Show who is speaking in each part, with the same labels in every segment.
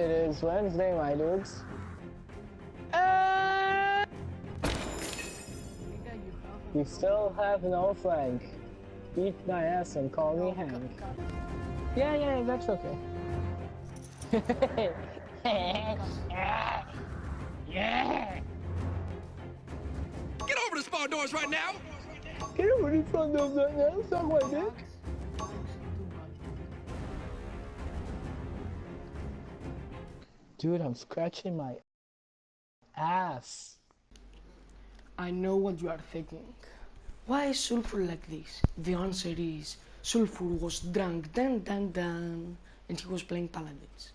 Speaker 1: It is Wednesday, my dudes. Ah!
Speaker 2: Nigga, you have
Speaker 1: You still have no flank. Beat my ass and call me
Speaker 2: No,
Speaker 1: Hank.
Speaker 2: cut- cut.
Speaker 1: Yeah, yeah, that's okay.
Speaker 3: Get over the spawn doors right now!
Speaker 1: Get over in front doors right now, suck my dick. Dude, I'm scratching my ass.
Speaker 2: I know what you are thinking. Why is Sulfur like this? The answer is Sulfur was drunk, dun dun dun, and he was playing Paladins.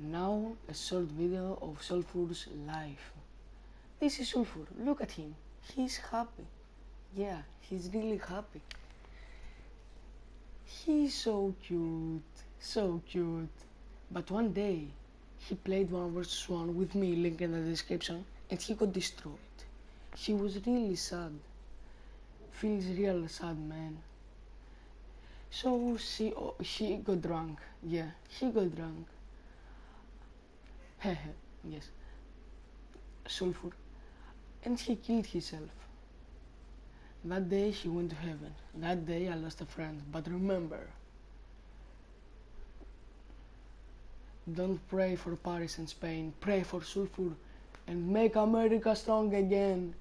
Speaker 2: Now, a short video of Sulfur's life. This is Sulfur, look at him. He's happy. Yeah, he's really happy. He's so cute, so cute. But one day, he played one versus one with me, link in the description, and he got destroyed. He was really sad. Feels real sad, man. So she, oh, he got drunk. Yeah, he got drunk. Hehe, yes. Sulfur. And he killed himself. That day he went to heaven. That day I lost a friend. But remember, don't pray for Paris and Spain. Pray for Sulfur and make America strong again.